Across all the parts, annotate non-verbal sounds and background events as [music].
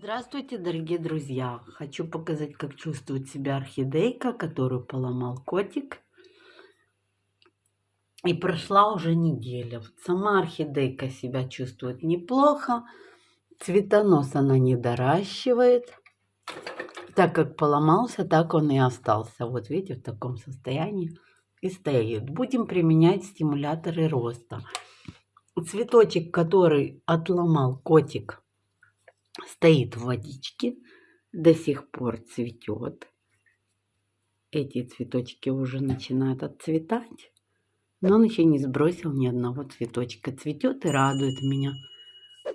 Здравствуйте, дорогие друзья! Хочу показать, как чувствует себя орхидейка, которую поломал котик. И прошла уже неделя. Вот сама орхидейка себя чувствует неплохо. Цветонос она не доращивает. Так как поломался, так он и остался. Вот видите, в таком состоянии и стоит. Будем применять стимуляторы роста. Цветочек, который отломал котик, стоит в водичке, до сих пор цветет. Эти цветочки уже начинают отцветать, но он еще не сбросил ни одного цветочка. Цветет и радует меня,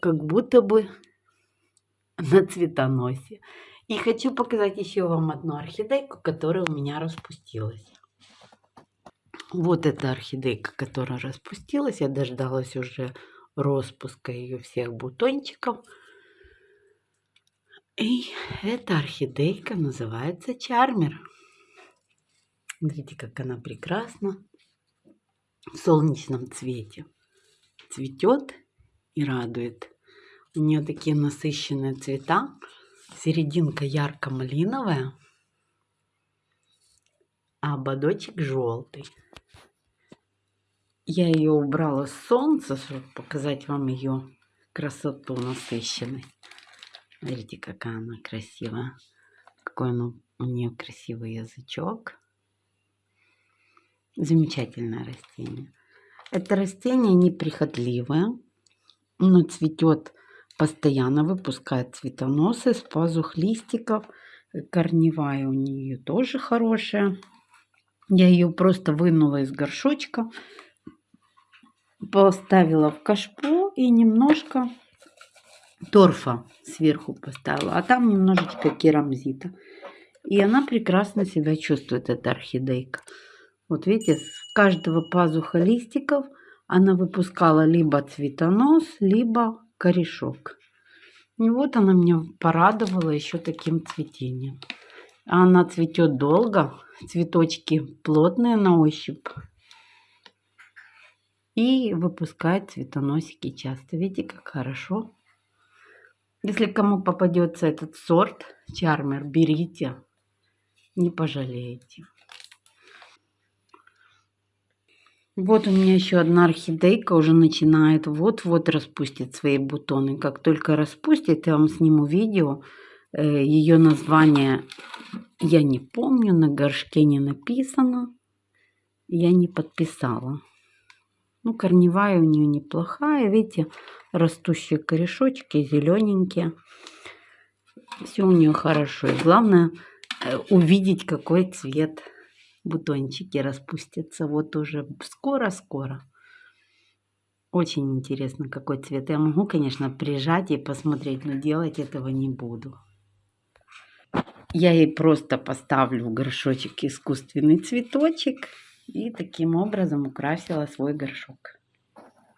как будто бы [laughs] на цветоносе. И хочу показать еще вам одну орхидейку, которая у меня распустилась. Вот эта орхидейка, которая распустилась. Я дождалась уже распуска ее всех бутончиков. И эта орхидейка называется чармер. Видите, как она прекрасна в солнечном цвете. Цветет и радует. У нее такие насыщенные цвета. Серединка ярко-малиновая, а ободочек желтый. Я ее убрала с солнца, чтобы показать вам ее красоту насыщенной. Смотрите, какая она красивая. Какой он, у нее красивый язычок. Замечательное растение. Это растение неприхотливое, но цветет постоянно, выпускает цветоносы с пазух листиков. Корневая у нее тоже хорошая. Я ее просто вынула из горшочка, поставила в кашпо и немножко торфа сверху поставила, а там немножечко керамзита. И она прекрасно себя чувствует, эта орхидейка. Вот видите, с каждого пазуха листиков она выпускала либо цветонос, либо корешок. И вот она меня порадовала еще таким цветением. Она цветет долго, цветочки плотные на ощупь. И выпускает цветоносики часто. Видите, как хорошо если кому попадется этот сорт, чармер, берите, не пожалеете. Вот у меня еще одна орхидейка уже начинает вот-вот распустить свои бутоны. Как только распустит, я вам сниму видео. Э, Ее название я не помню, на горшке не написано. Я не подписала. Ну, корневая у нее неплохая. Видите, растущие корешочки, зелененькие. Все у нее хорошо. И главное э, увидеть, какой цвет бутончики распустятся. Вот уже скоро-скоро. Очень интересно, какой цвет. Я могу, конечно, прижать и посмотреть, но делать этого не буду. Я ей просто поставлю в горшочек искусственный цветочек и таким образом украсила свой горшок.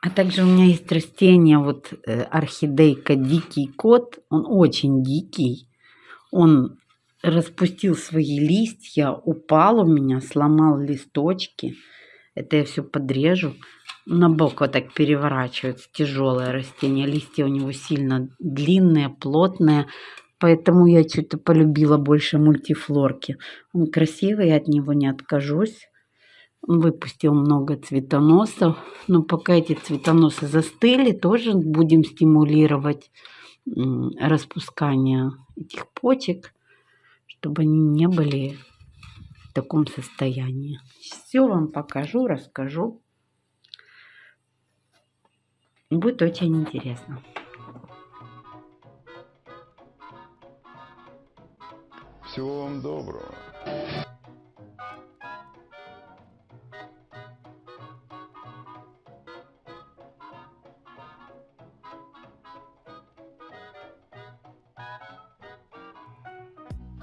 А также у меня есть растение, вот э, орхидейка Дикий Кот. Он очень дикий. Он распустил свои листья, упал у меня, сломал листочки. Это я все подрежу. На бок вот так переворачивается тяжелое растение. Листья у него сильно длинные, плотные. Поэтому я что-то полюбила больше мультифлорки. Он красивый, я от него не откажусь выпустил много цветоносов. Но пока эти цветоносы застыли, тоже будем стимулировать распускание этих почек, чтобы они не были в таком состоянии. Все вам покажу, расскажу. Будет очень интересно. Всего вам доброго.